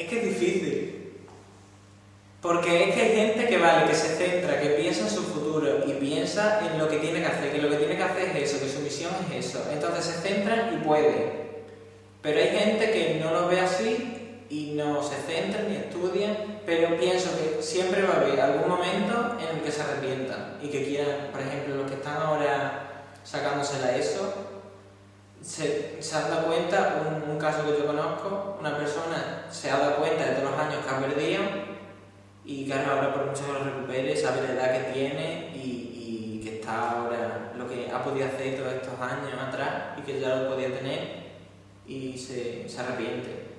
Es que es difícil. Porque es que hay gente que vale, que se centra, que piensa en su futuro y piensa en lo que tiene que hacer, que lo que tiene que hacer es eso, que su misión es eso. Entonces se centra y puede. Pero hay gente que no lo ve así y no se centra ni estudia, pero pienso que siempre va a haber algún momento en el que se arrepientan y que quieran, por ejemplo, los que están ahora sacándosela eso, se, se han dado cuenta, un caso que yo conozco, una persona se ha dado cuenta de todos los años que ha perdido y claro, ahora por mucho que lo recupere, sabe la edad que tiene y, y, que está ahora lo que ha podido hacer todos estos años atrás y que ya lo podía tener y se, se arrepiente.